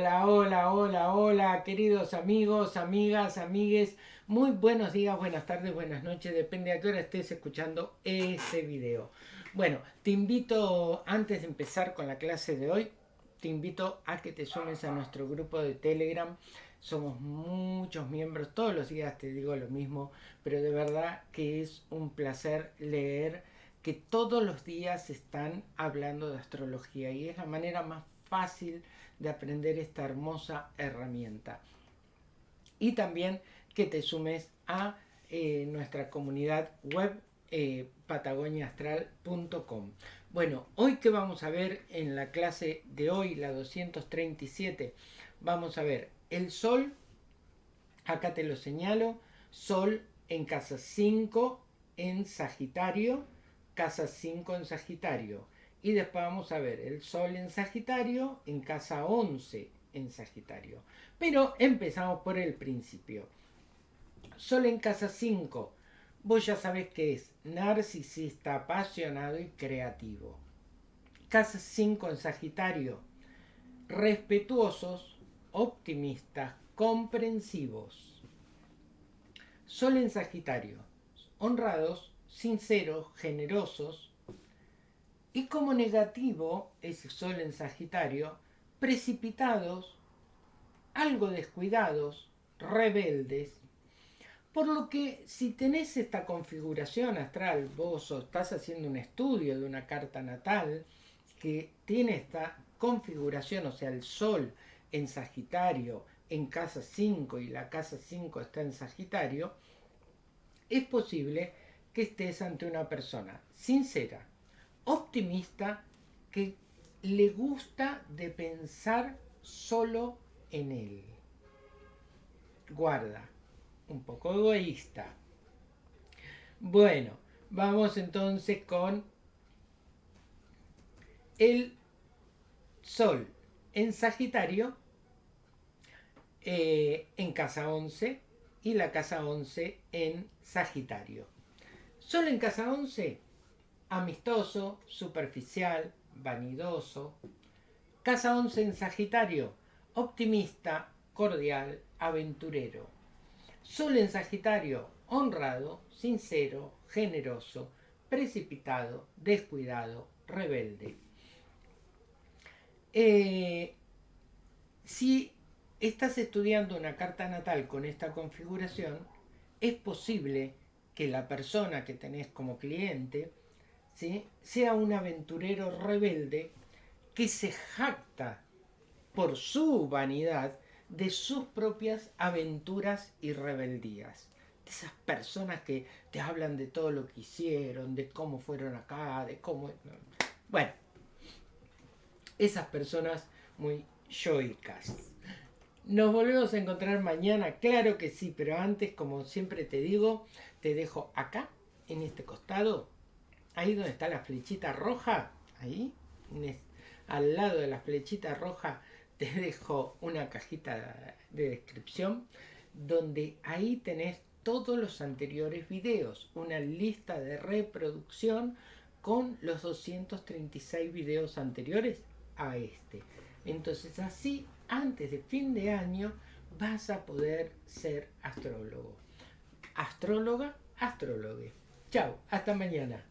Hola, hola, hola, hola, queridos amigos, amigas, amigues. Muy buenos días, buenas tardes, buenas noches, depende a qué hora estés escuchando este video. Bueno, te invito, antes de empezar con la clase de hoy, te invito a que te sumes a nuestro grupo de Telegram. Somos muchos miembros, todos los días te digo lo mismo, pero de verdad que es un placer leer que todos los días están hablando de astrología y es la manera más fácil de aprender esta hermosa herramienta. Y también que te sumes a eh, nuestra comunidad web eh, patagoniaastral.com. Bueno, hoy que vamos a ver en la clase de hoy, la 237, vamos a ver el Sol, acá te lo señalo, Sol en casa 5 en Sagitario, casa 5 en Sagitario. Y después vamos a ver el Sol en Sagitario, en casa 11 en Sagitario. Pero empezamos por el principio. Sol en casa 5. Vos ya sabés que es narcisista, apasionado y creativo. Casa 5 en Sagitario. Respetuosos, optimistas, comprensivos. Sol en Sagitario. Honrados, sinceros, generosos, y como negativo, ese sol en Sagitario, precipitados, algo descuidados, rebeldes. Por lo que si tenés esta configuración astral, vos estás haciendo un estudio de una carta natal que tiene esta configuración, o sea, el sol en Sagitario en casa 5 y la casa 5 está en Sagitario, es posible que estés ante una persona sincera, optimista que le gusta de pensar solo en él. Guarda, un poco egoísta. Bueno, vamos entonces con el Sol en Sagitario, eh, en casa 11 y la casa 11 en Sagitario. Sol en casa 11 amistoso, superficial, vanidoso. Casa 11 en Sagitario, optimista, cordial, aventurero. Sol en Sagitario, honrado, sincero, generoso, precipitado, descuidado, rebelde. Eh, si estás estudiando una carta natal con esta configuración, es posible que la persona que tenés como cliente sea un aventurero rebelde que se jacta por su vanidad de sus propias aventuras y rebeldías. De esas personas que te hablan de todo lo que hicieron, de cómo fueron acá, de cómo... Bueno, esas personas muy yoicas. Nos volvemos a encontrar mañana, claro que sí, pero antes, como siempre te digo, te dejo acá, en este costado, ahí donde está la flechita roja, ahí, al lado de la flechita roja, te dejo una cajita de descripción donde ahí tenés todos los anteriores videos, una lista de reproducción con los 236 videos anteriores a este. Entonces así, antes de fin de año, vas a poder ser astrólogo. Astróloga, astrólogo. Chao, hasta mañana.